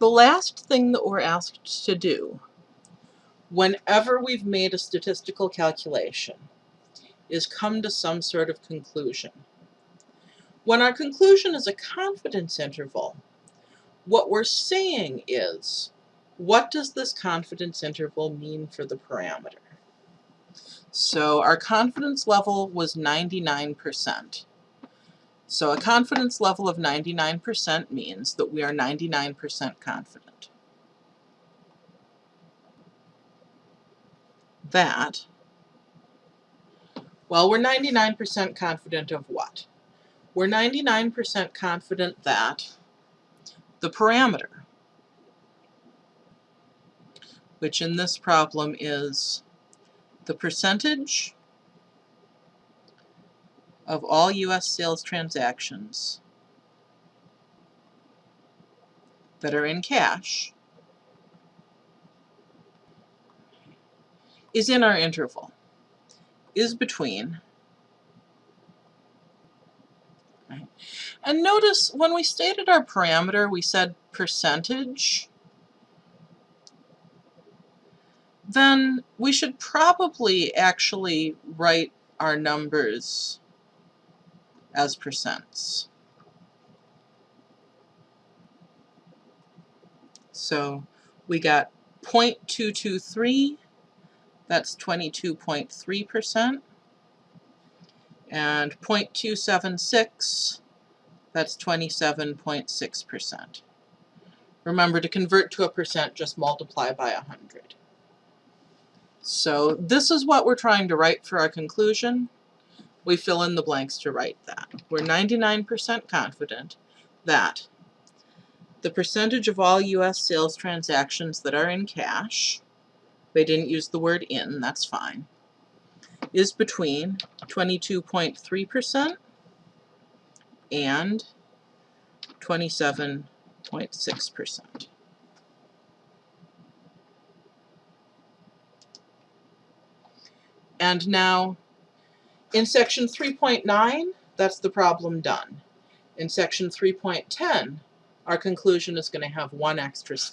The last thing that we're asked to do whenever we've made a statistical calculation is come to some sort of conclusion. When our conclusion is a confidence interval, what we're saying is, what does this confidence interval mean for the parameter? So our confidence level was 99%. So a confidence level of 99% means that we are 99% confident. That, well, we're 99% confident of what? We're 99% confident that the parameter, which in this problem is the percentage of all U.S. sales transactions that are in cash is in our interval, is between. Right. And notice when we stated our parameter, we said percentage. Then we should probably actually write our numbers as percents. So we got 0.223, that's 22.3%, and 0.276, that's 27.6%. Remember to convert to a percent, just multiply by 100. So this is what we're trying to write for our conclusion we fill in the blanks to write that. We're 99% confident that the percentage of all U.S. sales transactions that are in cash, they didn't use the word in, that's fine, is between 22.3% and 27.6%. And now in section 3.9, that's the problem done. In section 3.10, our conclusion is going to have one extra step.